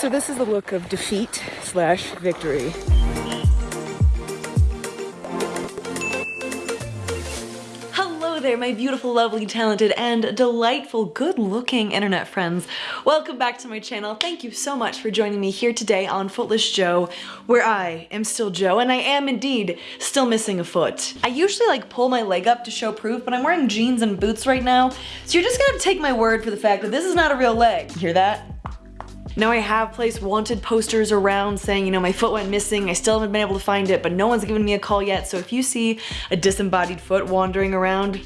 So this is the look of defeat slash victory. Hello there, my beautiful, lovely, talented, and delightful, good-looking internet friends. Welcome back to my channel. Thank you so much for joining me here today on Footless Jo, where I am still Jo, and I am indeed still missing a foot. I usually like pull my leg up to show proof, but I'm wearing jeans and boots right now, so you're just gonna take my word for the fact that this is not a real leg. Hear that? Now I have placed wanted posters around saying, you know, my foot went missing, I still haven't been able to find it, but no one's given me a call yet, so if you see a disembodied foot wandering around,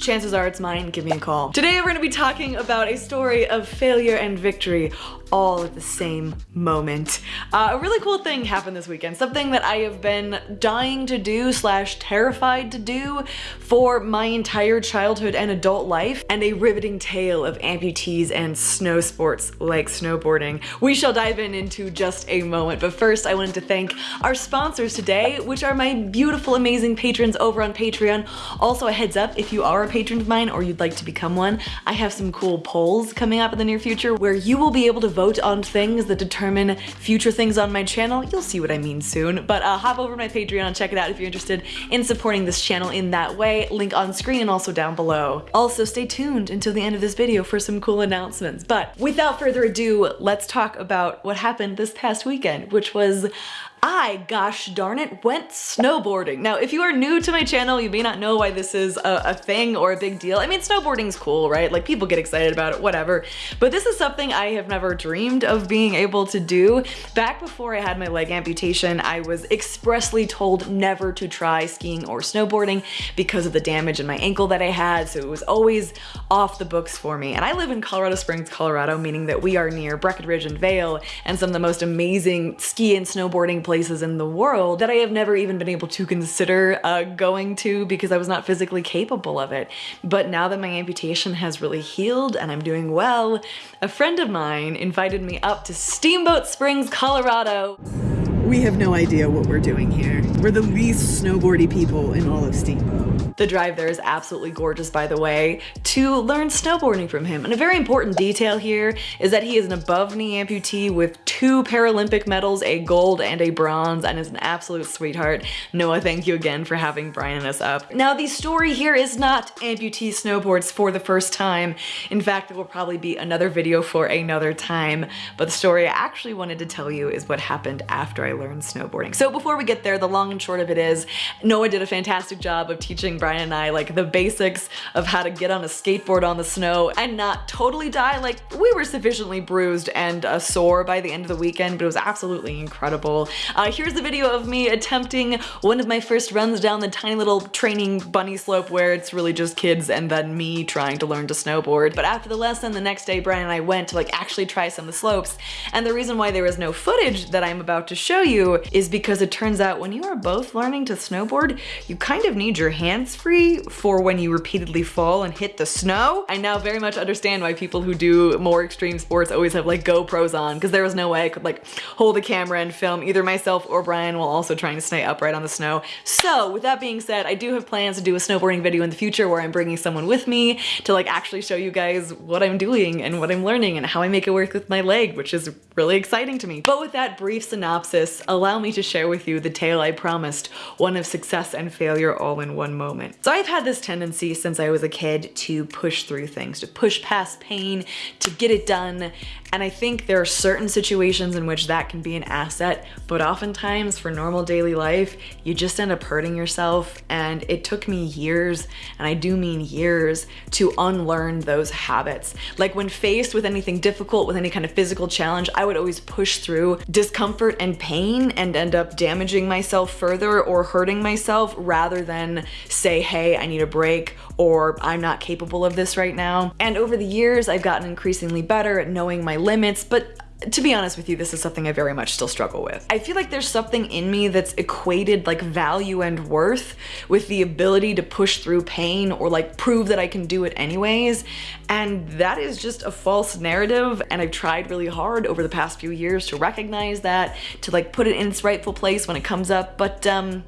chances are it's mine, give me a call. Today we're gonna be talking about a story of failure and victory all at the same moment. Uh, a really cool thing happened this weekend, something that I have been dying to do slash terrified to do for my entire childhood and adult life, and a riveting tale of amputees and snow sports like snowboarding. We shall dive in into just a moment, but first I wanted to thank our sponsors today, which are my beautiful, amazing patrons over on Patreon. Also a heads up, if you are a patron of mine or you'd like to become one, I have some cool polls coming up in the near future where you will be able to vote on things that determine future things on my channel. You'll see what I mean soon, but uh, hop over to my Patreon and check it out if you're interested in supporting this channel in that way. Link on screen and also down below. Also, stay tuned until the end of this video for some cool announcements. But without further ado, let's talk about what happened this past weekend, which was I, gosh darn it, went snowboarding. Now, if you are new to my channel, you may not know why this is a, a, thing or a big deal. I mean, snowboarding's cool, right? Like people get excited about it, whatever. But this is something I have never dreamed of being able to do. Back before I had my leg amputation, I was expressly told never to try skiing or snowboarding because of the damage in my ankle that I had. So it was always off the books for me. And I live in Colorado Springs, Colorado, meaning that we are near Breckenridge and Vail and some of the most amazing ski and snowboarding places in the world that I have never even been able to consider uh, going to because I was not physically capable of it. But now that my amputation has really healed and I'm doing well, a friend of mine invited me up to Steamboat Springs, Colorado. We have no idea what we're doing here. We're the least snowboardy people in all of Steamboat. The drive there is absolutely gorgeous, by the way, to learn snowboarding from him. And a very important detail here is that he is an above knee amputee with two Paralympic medals, a gold and a bronze, and is an absolute sweetheart. Noah, thank you again for having Brian and us up. Now, the story here is not amputee snowboards for the first time. In fact, it will probably be another video for another time. But the story I actually wanted to tell you is what happened after I learned snowboarding. So before we get there, the long and short of it is Noah did a fantastic job of teaching Brian and I like the basics of how to get on a skateboard on the snow and not totally die. Like we were sufficiently bruised and uh, sore by the end of the weekend, but it was absolutely incredible. Uh, here's the video of me attempting one of my first runs down the tiny little training bunny slope where it's really just kids and then me trying to learn to snowboard. But after the lesson, the next day, Brian and I went to like actually try some of the slopes. And the reason why there is no footage that I'm about to show you is because it turns out when you are both learning to snowboard, you kind of need your hands free for when you repeatedly fall and hit the snow. I now very much understand why people who do more extreme sports always have like GoPros on because there was no way I could like hold a camera and film either myself or Brian while also trying to stay upright on the snow. So with that being said, I do have plans to do a snowboarding video in the future where I'm bringing someone with me to like actually show you guys what I'm doing and what I'm learning and how I make it work with my leg, which is really exciting to me. But with that brief synopsis, allow me to share with you the tale I promised, one of success and failure all in one moment. So I've had this tendency since I was a kid to push through things, to push past pain, to get it done. And I think there are certain situations in which that can be an asset, but oftentimes for normal daily life, you just end up hurting yourself. And it took me years, and I do mean years, to unlearn those habits. Like when faced with anything difficult, with any kind of physical challenge, I would always push through discomfort and pain and end up damaging myself further or hurting myself rather than say, hey, I need a break or I'm not capable of this right now. And over the years, I've gotten increasingly better at knowing my limits, but to be honest with you, this is something I very much still struggle with. I feel like there's something in me that's equated like value and worth with the ability to push through pain or like prove that I can do it anyways. And that is just a false narrative. And I've tried really hard over the past few years to recognize that, to like put it in its rightful place when it comes up. But um,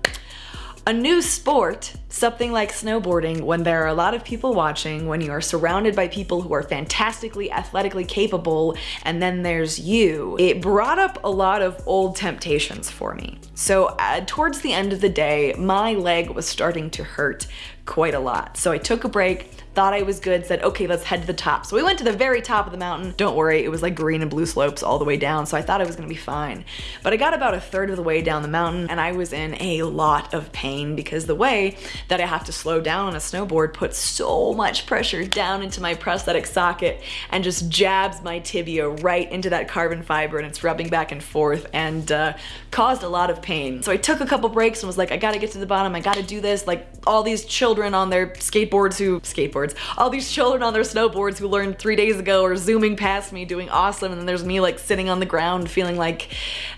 A new sport, something like snowboarding, when there are a lot of people watching, when you are surrounded by people who are fantastically athletically capable, and then there's you, it brought up a lot of old temptations for me. So uh, towards the end of the day, my leg was starting to hurt quite a lot. So I took a break, thought I was good, said, okay, let's head to the top. So we went to the very top of the mountain. Don't worry, it was like green and blue slopes all the way down, so I thought I was gonna be fine. But I got about a third of the way down the mountain and I was in a lot of pain because the way that I have to slow down on a snowboard puts so much pressure down into my prosthetic socket and just jabs my tibia right into that carbon fiber and it's rubbing back and forth and uh, caused a lot of pain. So I took a couple breaks and was like, I gotta get to the bottom, I gotta do this. Like all these children on their skateboards who, skateboards, all these children on their snowboards who learned three days ago are zooming past me doing awesome and then there's me like sitting on the ground feeling like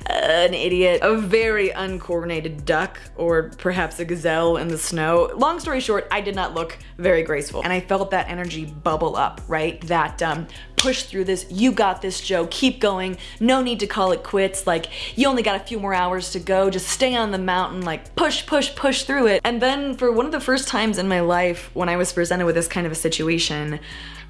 uh, an idiot. A very uncoordinated duck or perhaps a gazelle in the snow. Long story short, I did not look very graceful and I felt that energy bubble up, right? That um, push through this, you got this, Jo, keep going, no need to call it quits, like, you only got a few more hours to go, just stay on the mountain, like, push, push, push through it. And then for one of the first times in my life when I was presented with this kind of a situation,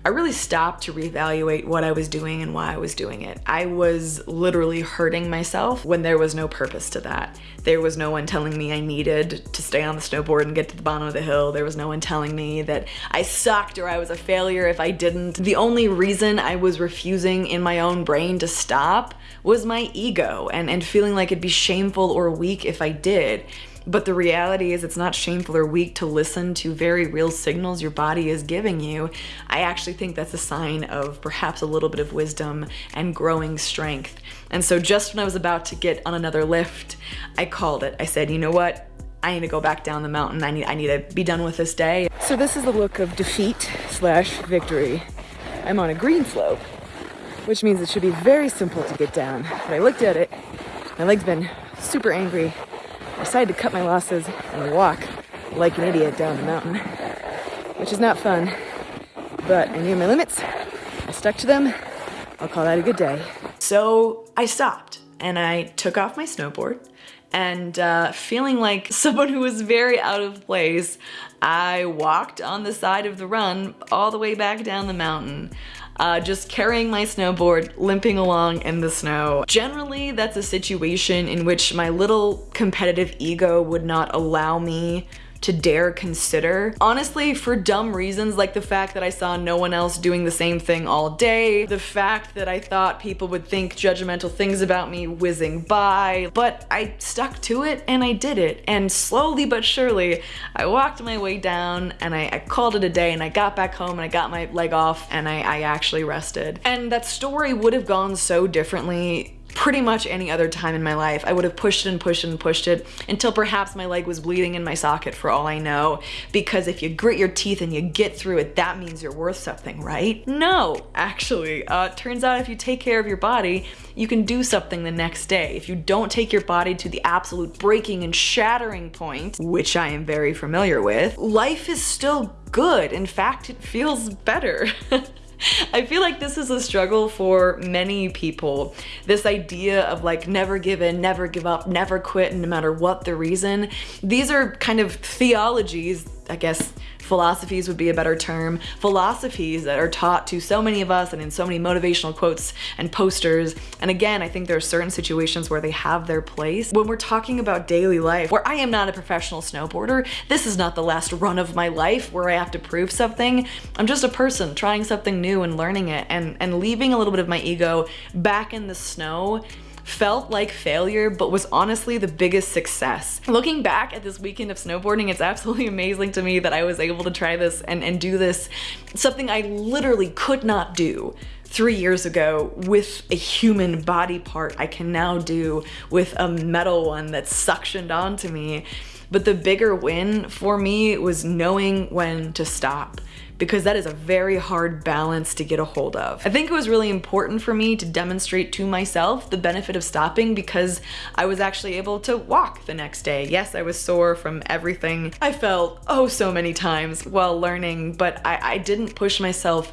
I really stopped to reevaluate what I was doing and why I was doing it. I was literally hurting myself when there was no purpose to that. There was no one telling me I needed to stay on the snowboard and get to the bottom of the hill. There was no one telling me that I sucked or I was a failure if I didn't. The only reason I was refusing in my own brain to stop was my ego and, and feeling like it'd be shameful or weak if I did. But the reality is it's not shameful or weak to listen to very real signals your body is giving you. I actually think that's a sign of perhaps a little bit of wisdom and growing strength. And so just when I was about to get on another lift, I called it. I said, you know what? I need to go back down the mountain. I need, I need to be done with this day. So this is the look of defeat slash victory. I'm on a green slope, which means it should be very simple to get down. But I looked at it, my leg's been super angry decided to cut my losses and walk like an idiot down the mountain, which is not fun, but I knew my limits. I stuck to them. I'll call that a good day. So I stopped and I took off my snowboard and uh, feeling like someone who was very out of place, I walked on the side of the run all the way back down the mountain uh, just carrying my snowboard, limping along in the snow. Generally, that's a situation in which my little competitive ego would not allow me to dare consider. Honestly, for dumb reasons like the fact that I saw no one else doing the same thing all day, the fact that I thought people would think judgmental things about me whizzing by, but I stuck to it and I did it. And slowly but surely, I walked my way down and I, I called it a day and I got back home and I got my leg off and I, I actually rested. And that story would have gone so differently pretty much any other time in my life. I would have pushed and pushed and pushed it until perhaps my leg was bleeding in my socket for all I know. Because if you grit your teeth and you get through it, that means you're worth something, right? No, actually. Uh, turns out if you take care of your body, you can do something the next day. If you don't take your body to the absolute breaking and shattering point, which I am very familiar with, life is still good. In fact, it feels better. I feel like this is a struggle for many people. This idea of like never give in, never give up, never quit, no matter what the reason. These are kind of theologies, I guess, philosophies would be a better term, philosophies that are taught to so many of us and in so many motivational quotes and posters. And again, I think there are certain situations where they have their place. When we're talking about daily life, where I am not a professional snowboarder, this is not the last run of my life where I have to prove something. I'm just a person trying something new and learning it and, and leaving a little bit of my ego back in the snow felt like failure, but was honestly the biggest success. Looking back at this weekend of snowboarding, it's absolutely amazing to me that I was able to try this and, and do this, something I literally could not do three years ago with a human body part I can now do with a metal one that's suctioned onto me. But the bigger win for me was knowing when to stop because that is a very hard balance to get a hold of. I think it was really important for me to demonstrate to myself the benefit of stopping because I was actually able to walk the next day. Yes, I was sore from everything I felt oh so many times while learning, but I, I didn't push myself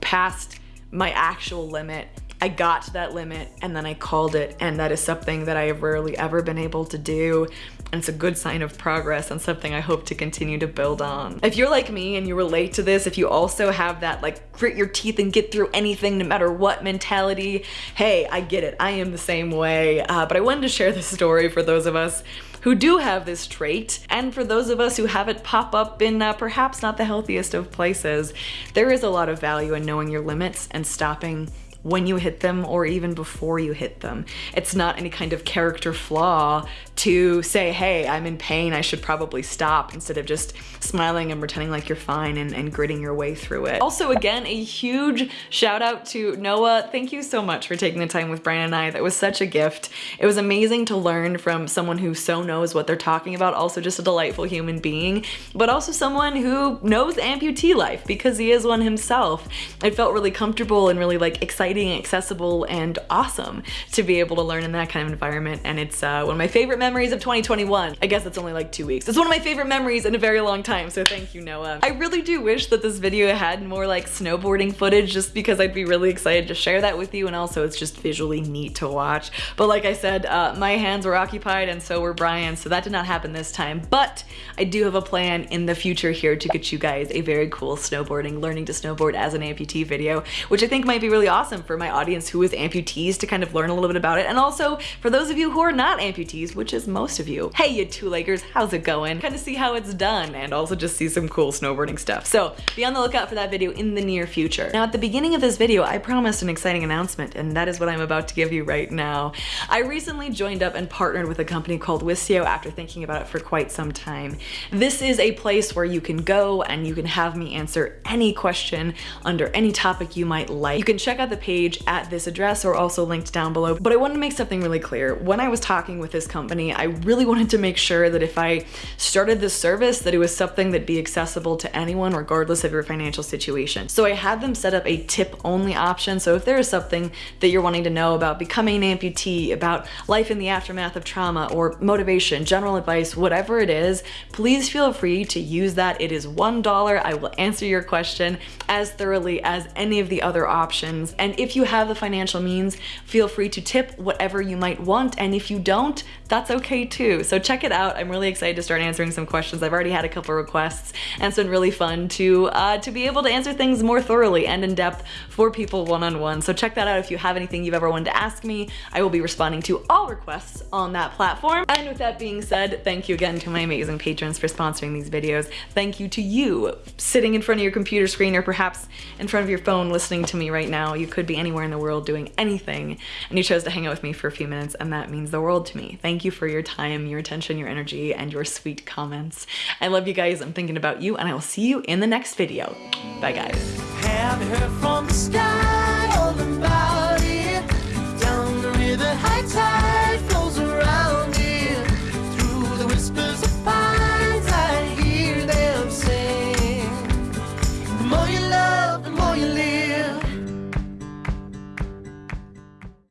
past my actual limit I got to that limit and then I called it. And that is something that I have rarely ever been able to do. And it's a good sign of progress and something I hope to continue to build on. If you're like me and you relate to this, if you also have that like grit your teeth and get through anything no matter what mentality, hey, I get it. I am the same way. Uh, but I wanted to share this story for those of us who do have this trait, and for those of us who have it pop up in uh, perhaps not the healthiest of places, there is a lot of value in knowing your limits and stopping when you hit them or even before you hit them. It's not any kind of character flaw to say, hey, I'm in pain, I should probably stop, instead of just smiling and pretending like you're fine and, and gritting your way through it. Also, again, a huge shout out to Noah. Thank you so much for taking the time with Brian and I. That was such a gift. It was amazing to learn from someone who so knows what they're talking about, also just a delightful human being, but also someone who knows amputee life because he is one himself. It felt really comfortable and really like exciting, accessible, and awesome to be able to learn in that kind of environment. And it's uh, one of my favorite memories of 2021. I guess it's only like two weeks. It's one of my favorite memories in a very long time, so thank you, Noah. I really do wish that this video had more like snowboarding footage just because I'd be really excited to share that with you and also it's just visually neat to watch. But like I said, uh, my hands were occupied and so were Brian's, so that did not happen this time. But I do have a plan in the future here to get you guys a very cool snowboarding, learning to snowboard as an amputee video, which I think might be really awesome for my audience who is amputees to kind of learn a little bit about it. And also for those of you who are not amputees, which is is most of you. Hey, you two-leggers, how's it going? Kind of see how it's done and also just see some cool snowboarding stuff. So be on the lookout for that video in the near future. Now at the beginning of this video, I promised an exciting announcement and that is what I'm about to give you right now. I recently joined up and partnered with a company called Wisio after thinking about it for quite some time. This is a place where you can go and you can have me answer any question under any topic you might like. You can check out the page at this address or also linked down below. But I wanted to make something really clear. When I was talking with this company, I really wanted to make sure that if I started this service that it was something that'd be accessible to anyone regardless of your financial situation. So I had them set up a tip only option. So if there is something that you're wanting to know about becoming an amputee, about life in the aftermath of trauma or motivation, general advice, whatever it is, please feel free to use that. It is $1. I will answer your question as thoroughly as any of the other options. And if you have the financial means, feel free to tip whatever you might want. And if you don't, that's okay too. So check it out. I'm really excited to start answering some questions. I've already had a couple requests and it's been really fun to, uh, to be able to answer things more thoroughly and in depth for people one-on-one. -on -one. So check that out if you have anything you've ever wanted to ask me. I will be responding to all requests on that platform. And with that being said, thank you again to my amazing patrons for sponsoring these videos. Thank you to you sitting in front of your computer screen or perhaps in front of your phone listening to me right now. You could be anywhere in the world doing anything and you chose to hang out with me for a few minutes and that means the world to me. Thank you for your time, your attention, your energy, and your sweet comments. I love you guys. I'm thinking about you, and I will see you in the next video. Bye, guys.